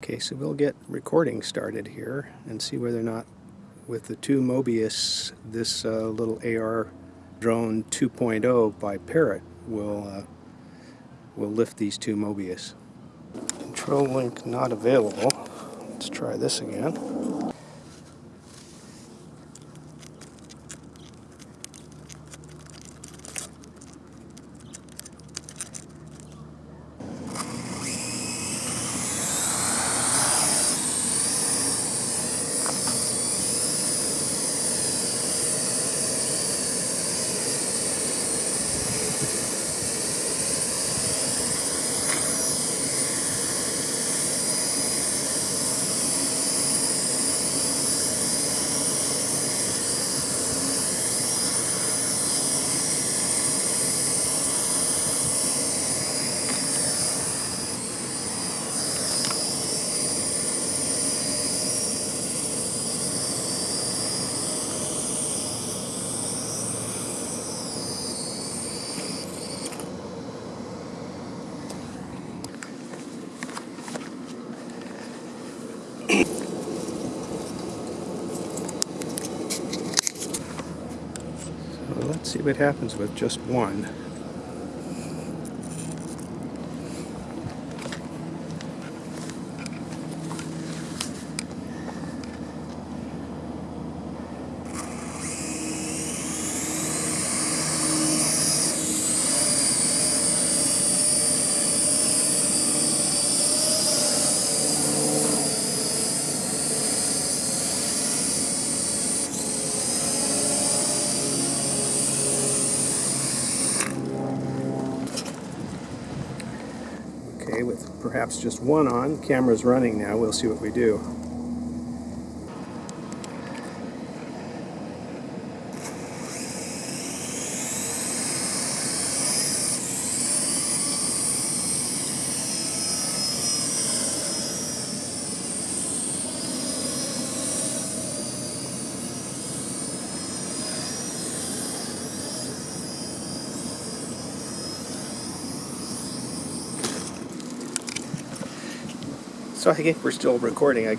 Okay, so we'll get recording started here and see whether or not with the two Mobius this uh, little AR drone 2.0 by Parrot will uh, will lift these two Mobius. Control link not available. Let's try this again. Let's see what happens with just one. Okay, with perhaps just one on, camera's running now, we'll see what we do. So I think we're still recording, I guess.